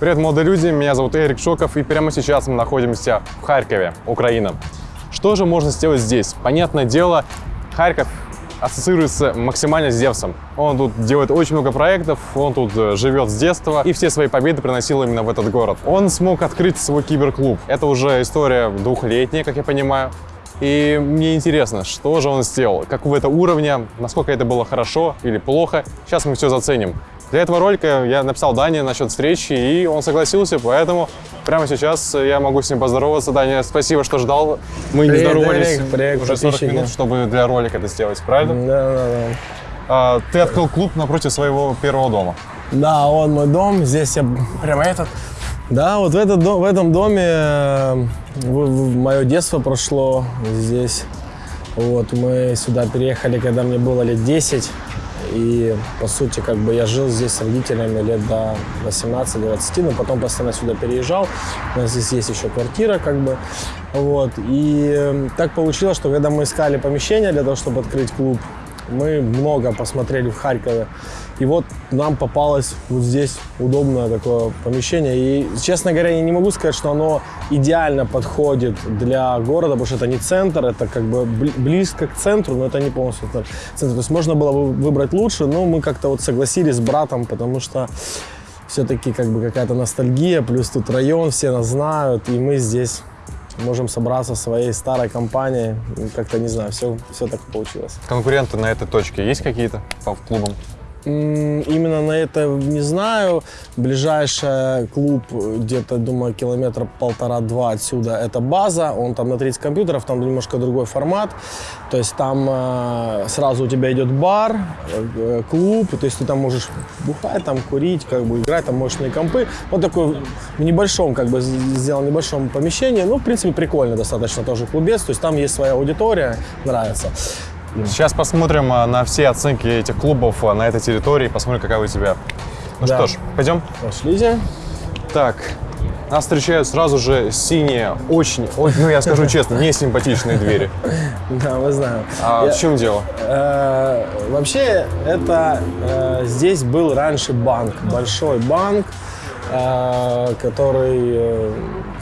Привет, молодые люди, меня зовут Эрик Шоков, и прямо сейчас мы находимся в Харькове, Украина. Что же можно сделать здесь? Понятное дело, Харьков ассоциируется максимально с Зевсом. Он тут делает очень много проектов, он тут э, живет с детства, и все свои победы приносил именно в этот город. Он смог открыть свой киберклуб. Это уже история двухлетняя, как я понимаю. И мне интересно, что же он сделал, какого это уровня, насколько это было хорошо или плохо. Сейчас мы все заценим. Для этого ролика я написал Дане насчет встречи, и он согласился, поэтому прямо сейчас я могу с ним поздороваться. Даня, спасибо, что ждал. Мы не Привет, здоровались Эрик, привет, уже 40 подписчики. минут, чтобы для ролика это сделать, правильно? Да, да, да. А, ты открыл клуб напротив своего первого дома. Да, он мой дом. Здесь я прямо этот. Да, вот в, этот, в этом доме э, мое детство прошло здесь. Вот мы сюда переехали, когда мне было лет 10. И, по сути, как бы я жил здесь с родителями лет до 18-20, но потом постоянно сюда переезжал. У нас здесь есть еще квартира, как бы. Вот. И э, так получилось, что когда мы искали помещение для того, чтобы открыть клуб, мы много посмотрели в Харькове. И вот нам попалось вот здесь удобное такое помещение. И, честно говоря, я не могу сказать, что оно идеально подходит для города, потому что это не центр, это как бы бли- близко к центру, но это не полностью центр. То есть можно было бы выбрать лучше, но мы как-то вот согласились с братом, потому что все-таки как бы какая-то ностальгия, плюс тут район, все нас знают, и мы здесь можем собраться своей старой компанией. Как-то, не знаю, все, все так получилось. Конкуренты на этой точке есть какие-то по клубам? Именно на это не знаю. Ближайший клуб где-то, думаю, километра полтора-два отсюда. Это база. Он там на 30 компьютеров, там немножко другой формат. То есть там э, сразу у тебя идет бар, э, клуб. То есть ты там можешь бухать, там курить, как бы играть, там мощные компы. Вот такой в небольшом, как бы сделал небольшом помещении. Ну, в принципе, прикольно достаточно тоже клубец. То есть там есть своя аудитория, нравится. Сейчас посмотрим а, на все оценки этих клубов а, на этой территории, посмотрим, какая у тебя. Ну Да. что ж, пойдем. Пошлите. Так, нас встречают сразу же синие, очень, ой, ну я скажу честно, не симпатичные двери. Да, мы знаем. А Я- в чем дело? Э, Вообще, это э, здесь был раньше банк, большой банк, э, который э,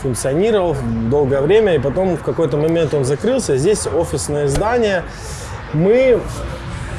функционировал долгое время, и потом в какой-то момент он закрылся. Здесь офисное здание. Мы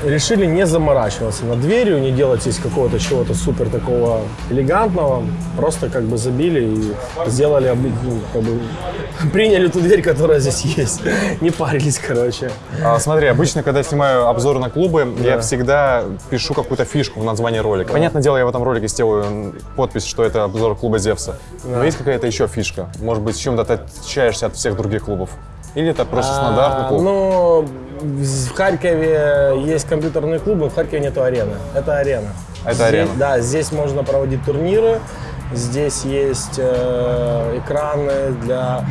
решили не заморачиваться над дверью, не делать здесь какого-то чего-то супер такого элегантного. Просто как бы забили и сделали, ну, как бы, приняли ту дверь, которая здесь есть. Не парились, короче. А, смотри, обычно, когда я снимаю обзоры на клубы, я всегда пишу какую-то фишку в названии ролика. Понятное дело, я в этом ролике сделаю подпись, что это обзор клуба Зевса. Но есть какая-то еще фишка? Может быть, чем-то ты отличаешься от всех других клубов? Или это просто стандартный А, клуб? Ну, в Харькове есть компьютерные клубы, в Харькове нету арены. Это арена. Это Здесь- арена. Да, здесь можно проводить турниры. Здесь есть э, экраны для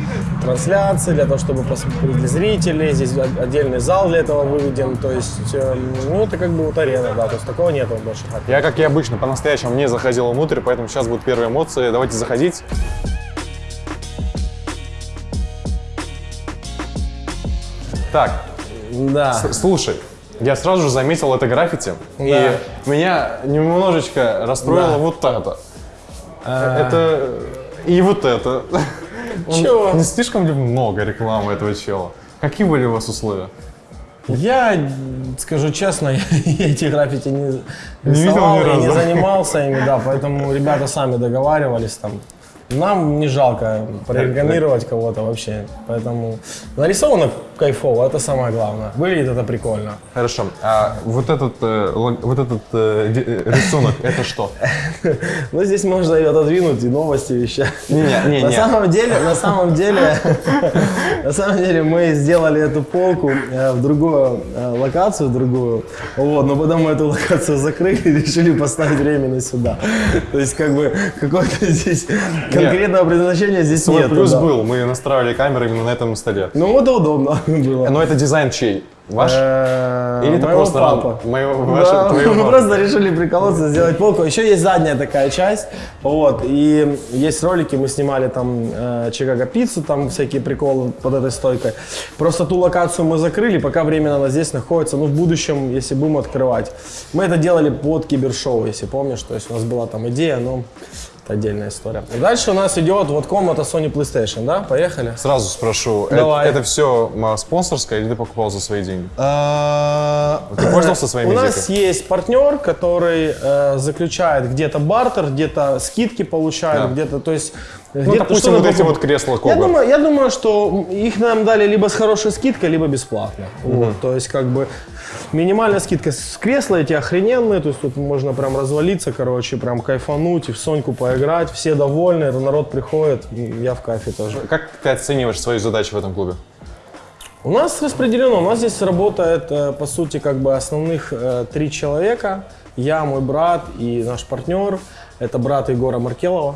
трансляции, для того, чтобы посмотреть для зрителей. Здесь отдельный зал для этого выведен. То есть, э, ну, это как бы вот арена, да. То есть такого нету больше. Я, как и обычно, по-настоящему не заходил внутрь, поэтому сейчас будут первые эмоции. Давайте заходить. Так, Да. слушай, я сразу же заметил это граффити, и меня немножечко расстроило Да. вот это. Это и вот это. Чего? Не слишком ли много рекламы этого чела? Какие были у вас условия? Я скажу честно, я эти граффити не видел рисовал ни и не занимался ими, да, поэтому ребята сами договаривались там. Нам не жалко прорекламировать кого-то вообще, поэтому нарисовано кайфово, это самое главное. Выглядит это прикольно. Хорошо, а вот этот, э, вот этот э, э, рисунок, это что? Но здесь можно и отодвинуть, и новости вещать. Не, не, На самом деле, на самом деле, на самом деле мы сделали эту полку в другую локацию, другую, вот, но потом мы эту локацию закрыли и решили поставить временно сюда. То есть как бы какое-то здесь конкретного предназначения здесь Свой нет. плюс был, мы настраивали камеры именно на этом столе. Ну это удобно было. Но это дизайн чей? Ваш? Э, Или это просто папа. моего- Да, вашего- твоего мы просто решили приколоться, сделать полку. Еще есть задняя такая часть, вот, и есть ролики, мы снимали там э, Чикаго пиццу, там всякие приколы под этой стойкой. Просто ту локацию мы закрыли, пока временно она здесь находится, ну, в будущем, если будем открывать. Мы это делали под кибершоу, если помнишь, то есть у нас была там идея, но это отдельная история. Дальше у нас идет вот комната Sony PlayStation, да? Поехали. Сразу спрошу, э- Давай. это, все спонсорское или ты покупал за свои деньги? Ты пользовался своими У нас есть партнер, который э, заключает где-то бартер, где-то скидки получает, Да. где-то, то есть... Ну, где-то допустим, вот эти вот кресла Я Кога. думаю, я думаю, что их нам дали либо с хорошей скидкой, либо бесплатно. Вот, то есть, как бы, минимальная скидка. С кресла эти охрененные, то есть тут можно прям развалиться, короче, прям кайфануть и в Соньку поиграть. Все довольны, это народ приходит, я в кайфе тоже. Как ты оцениваешь свои задачи в этом клубе? У нас распределено, у нас здесь работает, э, по сути, как бы основных э, три человека. Я, мой брат и наш партнер. Это брат Егора Маркелова.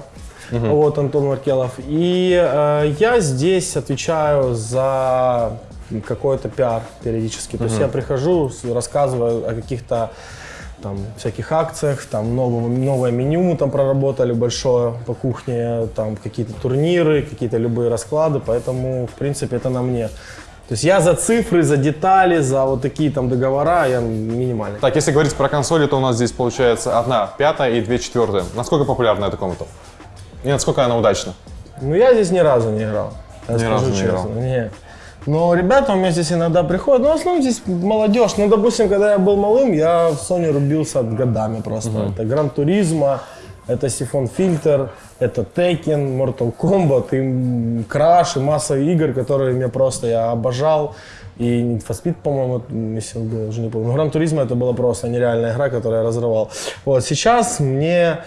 Вот Антон Маркелов. И э, я здесь отвечаю за какой-то пиар периодически. То есть я прихожу, рассказываю о каких-то там всяких акциях, там новое, новое меню мы там проработали большое по кухне, там какие-то турниры, какие-то любые расклады, поэтому, в принципе, это на мне. То есть я за цифры, за детали, за вот такие там договора, я минимальный. Так, если говорить про консоли, то у нас здесь получается одна пятая и две четвертые. Насколько популярна эта комната? И насколько она удачна? Ну, я здесь ни разу не играл. Я Ни скажу разу не честно. играл. Не. Но ребята у меня здесь иногда приходят, но в основном здесь молодежь. Ну, допустим, когда я был малым, я в Sony рубился годами просто. Это Гран Туризма, это Сифон Фильтр, это Tekken, Mortal Kombat, и Crash, и масса игр, которые мне просто я обожал. И Need for Speed, по-моему, если был, уже не помню. Но Гран Туризма это была просто нереальная игра, которую я разрывал. Вот, сейчас мне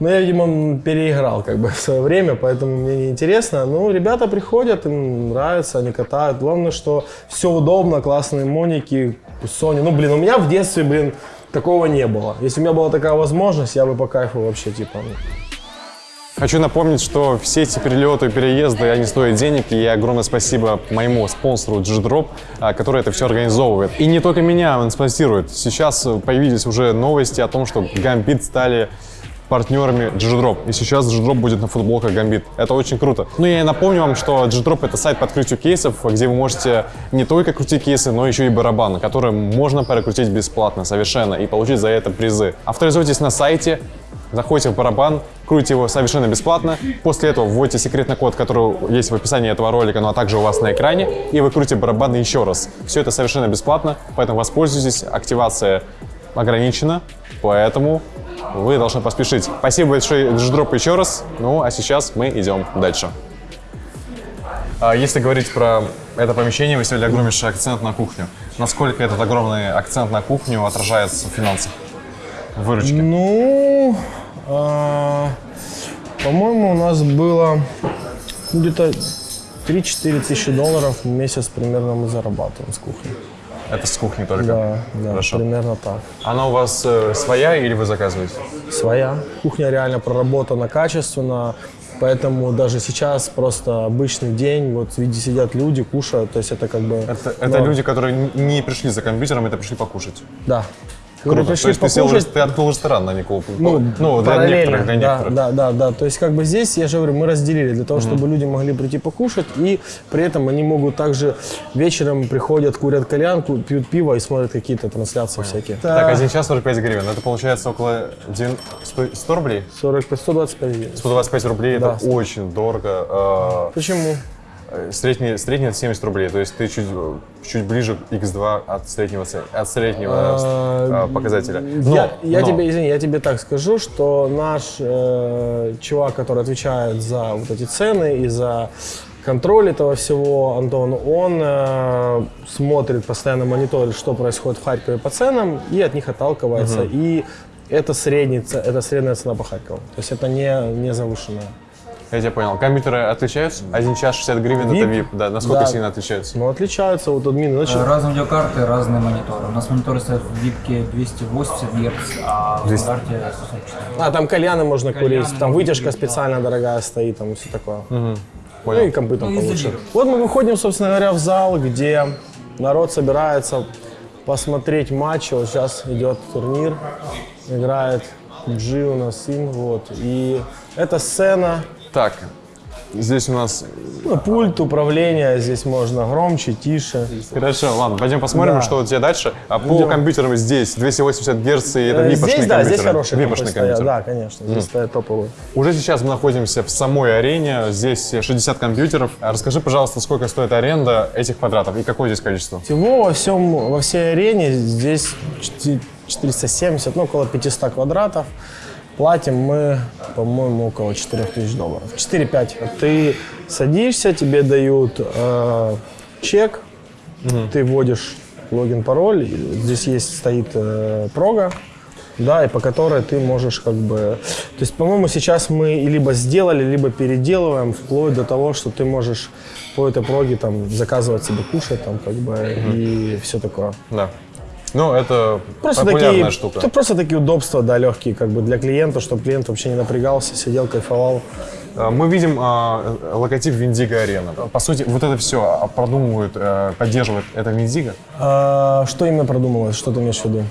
ну, я, видимо, переиграл как бы в свое время, поэтому мне не интересно. Ну, ребята приходят, им нравится, они катают. Главное, что все удобно, классные моники, Sony. Ну, блин, у меня в детстве, блин, такого не было. Если у меня была такая возможность, я бы по кайфу вообще, типа, ну, Хочу напомнить, что все эти перелеты и переезды, они стоят денег, и огромное спасибо моему спонсору G-Drop, а, который это все организовывает. И не только меня он спонсирует. Сейчас появились уже новости о том, что Gambit стали партнерами G-Drop. И сейчас G-Drop будет на футболках Gambit. Это очень круто. Ну и напомню вам, что G-Drop это сайт по открытию кейсов, где вы можете не только крутить кейсы, но еще и барабаны, которые можно прокрутить бесплатно совершенно и получить за это призы. Авторизуйтесь на сайте, заходите в барабан, крутите его совершенно бесплатно. После этого вводите секретный код, который есть в описании этого ролика, ну а также у вас на экране, и вы крутите барабан еще раз. Все это совершенно бесплатно, поэтому воспользуйтесь. Активация ограничена, поэтому вы должны поспешить. Спасибо большое, Дждроп, еще раз. Ну, а сейчас мы идем дальше. А Если говорить про это помещение, вы сделали огромнейший акцент на кухню. Насколько этот огромный акцент на кухню отражается в финансах? В выручке? Ну, а, по-моему, у нас было где-то 3-4 тысячи долларов в месяц примерно мы зарабатываем с кухни. Это с кухни только? Да, да, Хорошо. примерно так. Она у вас э, своя или вы заказываете? Своя. Кухня реально проработана качественно, поэтому даже сейчас просто обычный день, вот видите, сидят люди, кушают, то есть это как бы... Это, это люди, которые не пришли за компьютером, это пришли покушать. Да. Круто. То есть ты, сел, покушать, ты открыл ресторан, а не клуб? Ну, ну для некоторых, для да, некоторых. Да, да, да. То есть как бы здесь, я же говорю, мы разделили для того, чтобы люди могли прийти покушать, и при этом они могут также вечером приходят, курят кальян, ку- пьют пиво и смотрят какие-то трансляции всякие. Так, один час 45 гривен. Это получается около 9 100, 100 рублей? 45, 125 гривен. 125 рублей Да. это очень дорого. Почему? Э, Средний, средний это 70 рублей, то есть ты чуть, чуть ближе к x2 от среднего, от среднего А, э, показателя. Но- я, я но- тебе, извини, я тебе так скажу, что наш э, чувак, который отвечает за вот эти цены и за контроль этого всего, Антон, он э, смотрит, постоянно мониторит, что происходит в Харькове по ценам и от них отталкивается. И это, средний, это средняя цена по Харькову. То есть это не, не завышенная. Я тебя понял. Компьютеры отличаются? Один час 60 гривен это VIP? VIP. Да, насколько Да. сильно отличаются? Но отличаются вот админы. Значит, Разные видеокарты, разные мониторы. У нас мониторы стоят в випке 280 Гц, а в стандарте 144. а, там кальяны можно Кальяны курить, там вытяжка да. специально дорогая стоит, там все такое. Ну Понял. и компы там Ну, получше. Вот мы выходим, собственно говоря, в зал, где народ собирается посмотреть матчи. Вот сейчас идет турнир, играет G у нас сын, вот. И эта сцена, Так, Здесь у нас... Ну, пульт управления, здесь можно громче, тише. Хорошо, ладно, пойдем посмотрим, Да. что у тебя дальше. А по Идем. компьютерам здесь 280 Гц, и это Э, випошные Здесь, да, здесь хорошие компы Випошные стоят. Да, конечно, здесь стоят топовые. Уже сейчас мы находимся в самой арене, здесь 60 компьютеров. А Расскажи, пожалуйста, сколько стоит аренда этих квадратов и какое здесь количество? Всего во всем, во всей арене здесь чти- 470, ну, около 500 квадратов. Платим мы, по-моему, около 4000 долларов. 4-5. Ты садишься, тебе дают э, чек, ты вводишь логин, пароль. Здесь есть, стоит э, прога, да, и по которой ты можешь как бы... То есть, по-моему, сейчас мы либо сделали, либо переделываем, вплоть до того, что ты можешь по этой проге там заказывать себе кушать, там как бы, и все такое. Да. Ну, это Просто популярная такие, штука. то просто такие удобства, да, легкие, как бы для клиента, чтобы клиент вообще не напрягался, сидел, кайфовал. А, Мы видим а, логотип Виндиго Арена. По сути, вот это все продумывают, э, поддерживает это Виндиго. А, что именно продумалось, что ты имеешь в виду?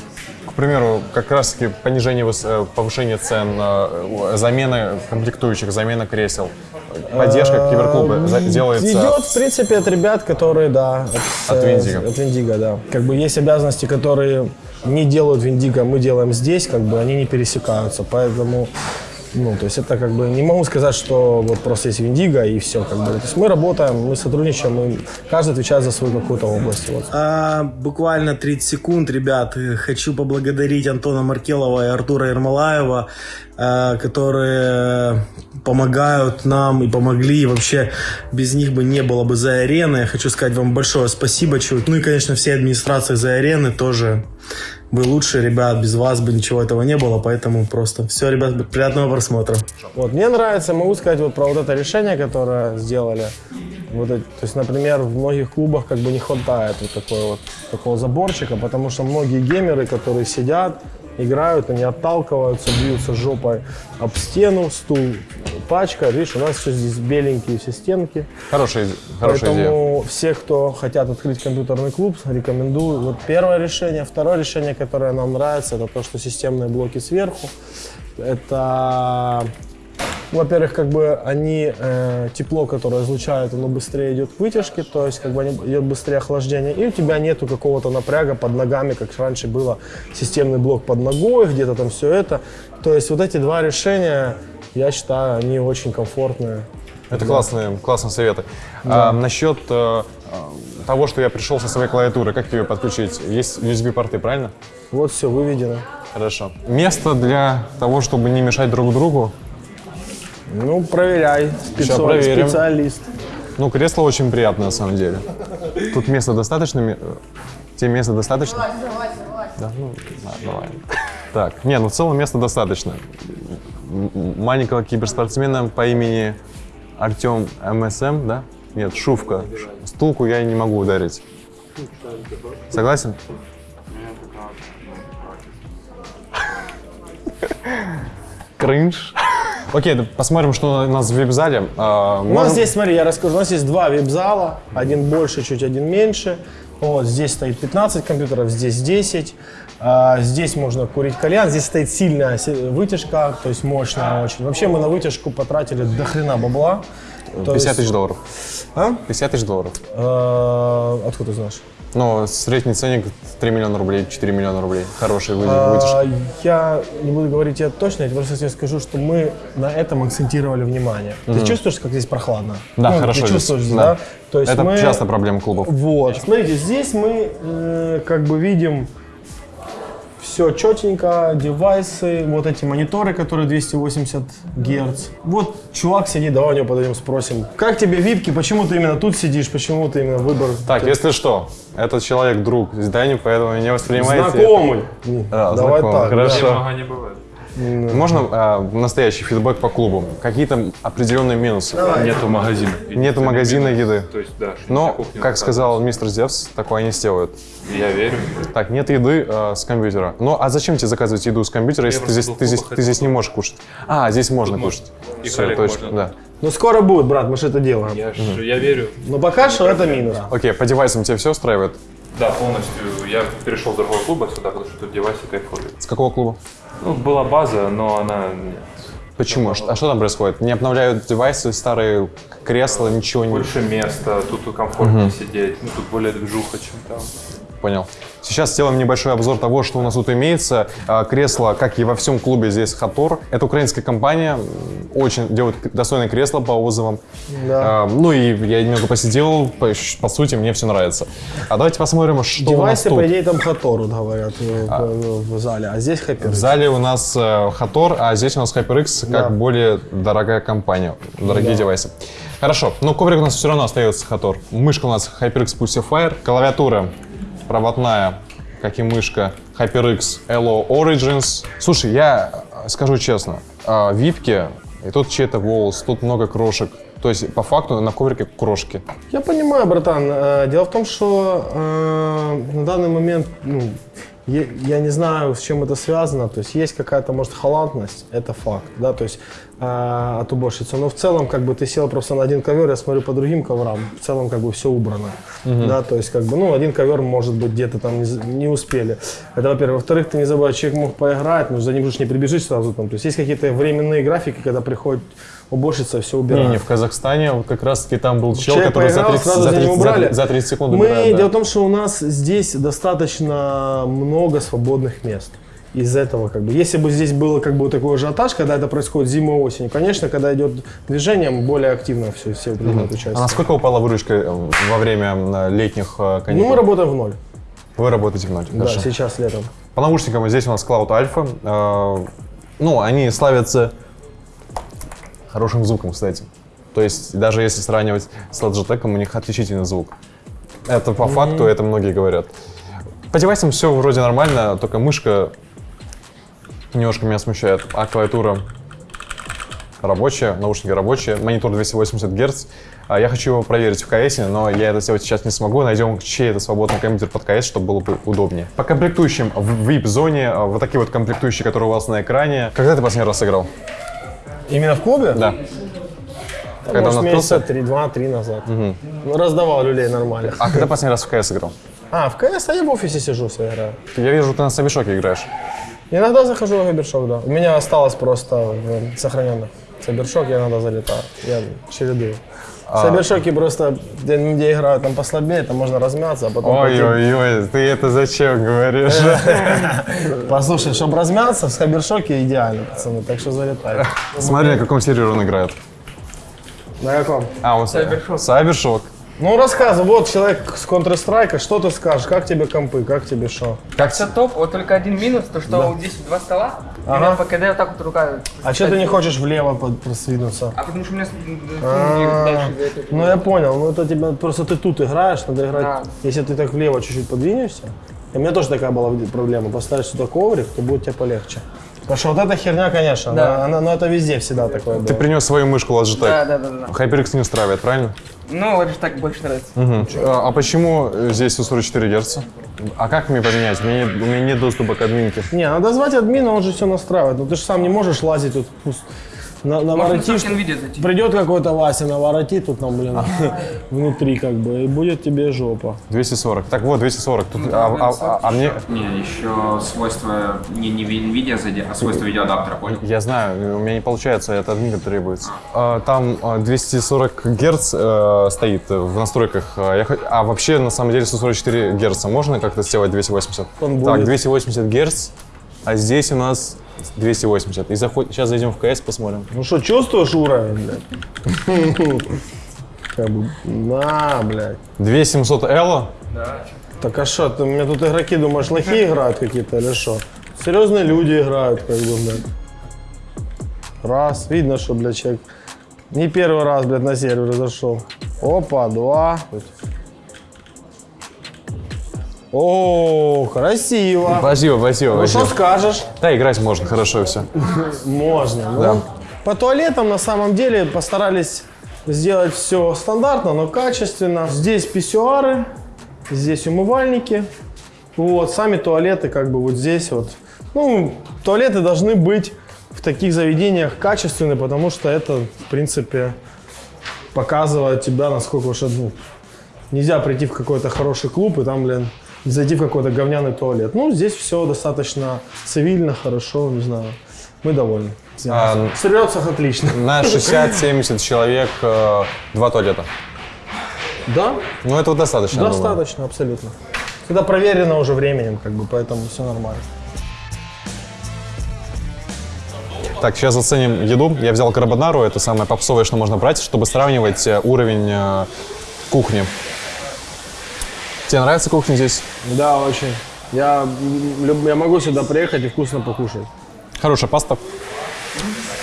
Примеру, как раз-таки понижение, э, повышение цен, э, замена комплектующих, замена кресел, поддержка киберклуба за- делается... Идет, в принципе, от ребят, которые, да, От э, Виндиго. От Виндиго, да. Как бы есть обязанности, которые не делают Виндиго, мы делаем здесь, как бы они не пересекаются, поэтому... Ну, то есть это как бы не могу сказать, что вот просто есть Виндиго и все. Как бы. То есть мы работаем, мы сотрудничаем, мы, каждый отвечает за свою какую-то область. Вот. А, буквально 30 секунд, ребят. Хочу поблагодарить Антона Маркелова и Артура Ермолаева, э, которые помогают нам и помогли. И вообще без них бы не было бы за арены. Хочу сказать вам большое спасибо. Ну и, конечно, всей администрации за арены тоже. Вы лучшие, ребят, без вас бы ничего этого не было, поэтому просто все, ребят, приятного просмотра. Вот, мне нравится, могу сказать вот про вот это решение, которое сделали. Вот, то есть, например, в многих клубах как бы не хватает вот, такой вот такого заборчика, потому что многие геймеры, которые сидят, играют, они отталкиваются, бьются жопой об стену, стул пачка. Видишь, у нас еще здесь беленькие все стенки. Хорошая, хорошая идея. Поэтому все, кто хотят открыть компьютерный клуб, рекомендую. Вот первое решение. Второе решение, которое нам нравится, это то, что системные блоки сверху. Это, во-первых, как бы они, э, тепло, которое излучают, оно быстрее идет к вытяжке, то есть как бы идет быстрее охлаждение, и у тебя нету какого-то напряга под ногами, как раньше было системный блок под ногой, где-то там все это. То есть вот эти два решения, я считаю, они очень комфортные. Это классные, классные советы. А, насчет э, э, того, что я пришел со своей клавиатуры, как ее подключить? Есть USB-порты, правильно? Вот все выведено. Хорошо. Место для того, чтобы не мешать друг другу. Ну, проверяй. Спецо- проверим. Специалист. Ну, кресло очень приятное, на самом деле. Тут места достаточно? Тебе места достаточно? Да, ну, да, давай. Так, не, ну в целом места достаточно. Маленького киберспортсмена по имени Артем МСМ, да? Нет, Шувка. Стулку я не могу ударить. Согласен? Кринж. Окей, посмотрим, что у нас в вип-зале. А, У нас здесь, смотри, я расскажу, у нас есть два вип-зала, один больше, чуть один меньше. Вот, здесь стоит 15 компьютеров, здесь 10. А, здесь можно курить кальян, здесь стоит сильная вытяжка, то есть мощная очень. Вообще мы на вытяжку потратили до хрена бабла. То 50 есть- тысяч долларов. А? 50 тысяч долларов. Э, Откуда ты знаешь? Ну, средний ценник 3 миллиона рублей, 4 миллиона рублей. Хороший вы- А, вытяжка. Я не буду говорить тебе точно, я просто тебе скажу, что мы на этом акцентировали внимание. Ты чувствуешь, как здесь прохладно? Да, Ну, хорошо Ты здесь. чувствуешь, Да. да? То есть Это мы... часто проблема клубов. Вот. Смотрите, здесь мы э, как бы видим все четенько, девайсы, вот эти мониторы, которые 280 Гц. Вот чувак сидит, давай у него подойдем спросим, как тебе випки, почему ты именно тут сидишь, почему ты именно выбор? Так, если что, этот человек друг Здани, поэтому не воспринимайте. Знакомый. Да, Давай знакомый, так. хорошо. Не бывает. Можно а, настоящий фидбэк по клубу? Какие-то определенные минусы? Нету магазина. Нету магазина еды. То есть, да. Но, как сказал мистер Зевс, такое они сделают. Я верю. Так, нет еды э, с компьютера. Ну, а зачем тебе заказывать еду с компьютера, если ты здесь, ты, здесь, ты здесь не можешь кушать? А, здесь можно можно. кушать. И Всё, коллег точно, можно. да. Ну скоро будет, брат, мы же это делаем. Я, ж- я верю. Но пока что это минус. Окей, по девайсам тебя все устраивает? Да, полностью. Я перешел с другого клуба сюда, потому что тут девайсы кайфовые. С какого клуба? Ну, была база, но она. Почему? Ш- А что там происходит? Не обновляют девайсы, старые кресла, ничего не... Больше места, тут комфортнее сидеть, ну тут более движуха, чем там. Понял. Сейчас сделаем небольшой обзор того, что у нас тут имеется. А, Кресло, как и во всем клубе, здесь Хатор. Это украинская компания, очень делает к- достойные кресла по отзывам. Да. А, ну и я немного посидел, по, по сути, мне все нравится. А давайте посмотрим, что у нас Девайсы, тут. по идее, там Хатор, говорят, в, в- зале. А здесь HyperX. В зале у нас э, Хатор, а здесь у нас HyperX как Да. более дорогая компания, дорогие девайсы. Хорошо, но коврик у нас все равно остается Хатор. Мышка у нас HyperX Pulsifier, клавиатура проводная, как и мышка HyperX Elo Origins. Слушай, я э, скажу честно, э, випки, и тут чей-то волос, тут много крошек. То есть, по факту, на коврике крошки. Я понимаю, братан. Э, Дело в том, что э, на данный момент, ну, я, я не знаю, с чем это связано. То есть есть какая-то, может, халатность, это факт, да, то есть э, от уборщицы. Но в целом, как бы ты сел просто на один ковер, я смотрю по другим коврам, в целом как бы все убрано, да, то есть как бы, ну, один ковер может быть где-то там не, не успели. Это, во-первых. Во-вторых, ты не забывай, человек мог поиграть, но за ним же не прибежишь сразу там. То есть есть какие-то временные графики, когда приходит уборщица, все убирает. Не, не, в Казахстане вот как раз-таки там был чел, Человек который за поиграл, 30, сразу за за ним 30 за убрали. 30 за 30 секунд Мы, убирает, да. Дело в том, что у нас здесь достаточно много свободных мест. Из этого, как бы, если бы здесь было как бы такой ажиотаж, когда это происходит зимой и осенью, конечно, когда идет движение, более активно все, все принимают А участие. насколько упала выручка э, во время летних э, каникул? Ну, мы работаем в ноль. Вы работаете в ночь, Да, хорошо. сейчас летом. По наушникам здесь у нас Cloud Alpha. Э, ну, они славятся хорошим звуком, кстати. То есть, даже если сравнивать с Logitech, у них отличительный звук. Это по факту, это многие говорят. По девайсам все вроде нормально, только мышка немножко меня смущает. А клавиатура рабочая, наушники рабочие, монитор 280 Гц. А Я хочу его проверить в КС, но я это сделать сейчас не смогу. Найдем чей-то свободный компьютер под КС, чтобы было бы удобнее. По комплектующим в VIP-зоне, а, вот такие вот комплектующие, которые у вас на экране. Когда ты последний раз играл? Именно в клубе? Да. Там, Когда может, месяца три, два-три назад. Ну, раздавал люлей нормальных. А когда последний раз в КС играл? А, в КС, а я в офисе сижу, играю. Я вижу, ты на Сабишоке играешь. Иногда захожу в Габершок, да. У меня осталось просто в сохраненных. Сабершок я иногда залетаю. Я чередую. А. В Сабершоке просто, где, где играют там послабее, там можно размяться, а потом... Ой-ой-ой, ты это зачем говоришь? Послушай, чтобы размяться, в Сабершоке идеально, пацаны, так что залетай. Смотри, на каком сервере он играет. На каком? А, он Сайбершок. Сайбершок. Ну, рассказывай, вот человек с Counter-Strike, что ты скажешь, как тебе компы, как тебе что? Как Все топ, вот только один минус, то что здесь два стола, Ага. и по КД вот так вот рука. А что ты не хочешь влево под- просвинуться? А потому что у меня А, дальше за это. Ну я понял, ну это тебя просто ты тут играешь, надо играть. Да. Если ты так влево чуть-чуть подвинешься, и у меня тоже такая была проблема, поставишь сюда коврик, то будет тебе полегче. Потому что вот эта херня, конечно, Да. она, она- ну это везде всегда такое Ты было. принес свою мышку Logitech. Да, да, да, да. HyperX не устраивает, правильно? Ну, же так больше нравится. А, а почему здесь 144 Гц? А как мне поменять? У меня, нет- у меня нет доступа к админке. Не, надо звать админа, он же все настраивает. Но ты же сам не можешь лазить тут пусть на, наворотишь. Придет какой-то Вася, наворотит тут нам, блин, внутри как бы, и будет тебе жопа. 240. Так вот, 240. Тут, а, а- а- а мне... Не, еще свойства не, не NVIDIA зайди, а свойства видеоадаптера, понял? Я знаю, у меня не получается, это админка требуется. А, Там а, 240 Гц э, стоит в настройках. А, я А вообще, на самом деле, 144 Гц. Можно как-то сделать 280? Он Так, будет. 280 Гц, а здесь у нас 280. И заход... Сейчас зайдем в КС, посмотрим. Ну что, чувствуешь уровень, блядь? Как бы, на, блядь. 2700 L. Так а что, ты, у меня тут игроки, думаешь, лохи играют какие-то или что? Серьезные люди играют, как бы, блядь. Раз, видно, что, блядь, человек не первый раз, блядь, на сервер зашел. Опа, два. О, красиво. Спасибо, спасибо, Ну что скажешь? Да, играть можно, хорошо все. Можно. ну. Да. По туалетам на самом деле постарались сделать все стандартно, но качественно. Здесь писсуары, здесь умывальники. Вот, сами туалеты как бы вот здесь вот. Ну, туалеты должны быть в таких заведениях качественные, потому что это, в принципе, показывает тебя, насколько уж ну, нельзя прийти в какой-то хороший клуб и там, блин, зайти в какой-то говняный туалет. Ну, здесь все достаточно цивильно, хорошо, не знаю. Мы довольны. А, В отлично. на 60-70 человек э, два туалета. Да, Ну, этого достаточно, я думаю. достаточно, абсолютно. Это проверено уже временем, как бы, поэтому все нормально. Так, сейчас оценим еду. Я взял карбонару, это самое попсовое, что можно брать, чтобы сравнивать э, уровень э, кухни. Тебе нравится кухня здесь? Да, очень. Я, я могу сюда приехать и вкусно покушать. Хорошая паста.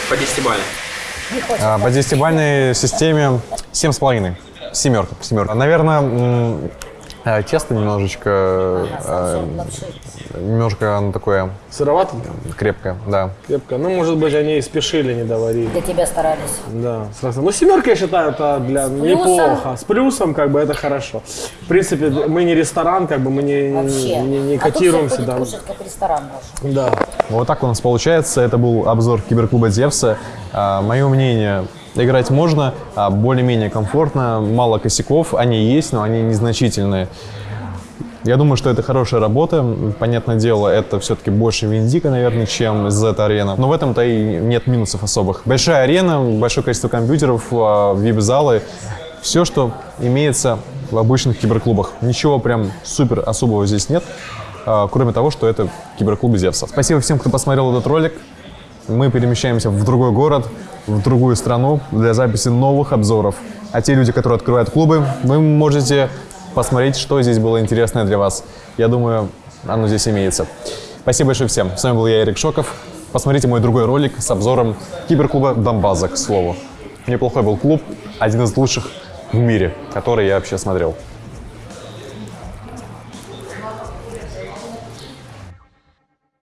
По 10 баллов. А, По десятибалльной системе 7,5. Семерка, семерка. Наверное, тесто немножечко, э, немножко оно такое Сыровато? крепкое, да. Крепко. Ну, может быть, они и спешили, не доварили. Для тебя старались. Да, сразу. Ну, семерка, я считаю, это для неплохо. С плюсом, как бы, это хорошо. В принципе, мы не ресторан, как бы, мы не, Вообще. не, не а котируемся. Да. кушать, как ресторан да. Вот так у нас получается. Это был обзор киберклуба Зевса. Мое мнение, играть можно, а, более-менее комфортно, мало косяков, они есть, но они незначительные. Я думаю, что это хорошая работа. Понятное дело, это все-таки больше Виндика, наверное, чем Z-арена. Но в этом-то и нет минусов особых. Большая арена, большое количество компьютеров, а, вип-залы. Все, что имеется в обычных киберклубах. Ничего прям супер особого здесь нет, а, кроме того, что это киберклуб Зевса. Спасибо всем, кто посмотрел этот ролик. Мы перемещаемся в другой город, в другую страну для записи новых обзоров. А те люди, которые открывают клубы, вы можете посмотреть, что здесь было интересное для вас. Я думаю, оно здесь имеется. Спасибо большое всем. С вами был я, Эрик Шоков. Посмотрите мой другой ролик с обзором киберклуба Донбаза, к слову. Неплохой был клуб, один из лучших в мире, который я вообще смотрел.